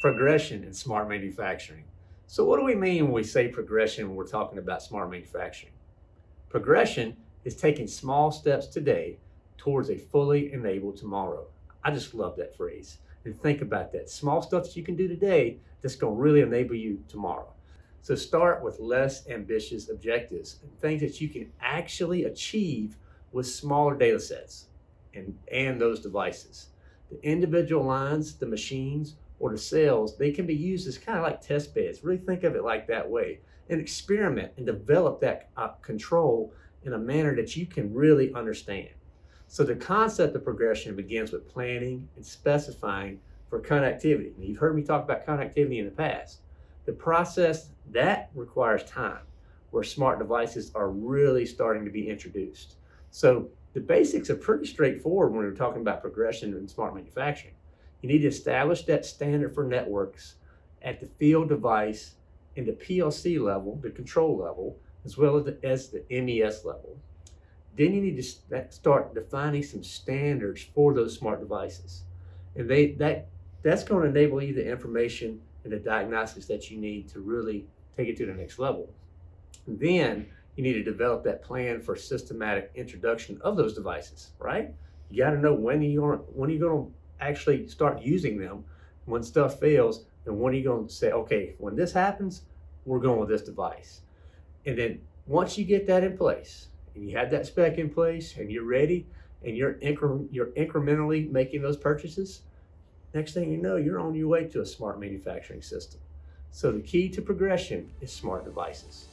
progression in smart manufacturing. So what do we mean when we say progression when we're talking about smart manufacturing? Progression is taking small steps today towards a fully enabled tomorrow. I just love that phrase. And think about that. Small stuff that you can do today that's going to really enable you tomorrow. So start with less ambitious objectives and things that you can actually achieve with smaller data sets and, and those devices. The individual lines, the machines, or the cells, they can be used as kind of like test beds. Really think of it like that way and experiment and develop that uh, control in a manner that you can really understand. So the concept of progression begins with planning and specifying for connectivity. Now, you've heard me talk about connectivity in the past. The process that requires time where smart devices are really starting to be introduced. So the basics are pretty straightforward when we're talking about progression in smart manufacturing. You need to establish that standard for networks at the field device and the PLC level, the control level, as well as the, as the MES level. Then you need to start defining some standards for those smart devices. And they that that's going to enable you the information and the diagnostics that you need to really take it to the next level. Then you need to develop that plan for systematic introduction of those devices, right? You got to know when you're when you're going to actually start using them. When stuff fails then when are you going to say? Okay when this happens we're going with this device. And then once you get that in place and you have that spec in place and you're ready and you're incre- you're incrementally making those purchases next thing you know you're on your way to a smart manufacturing system. So the key to progression is smart devices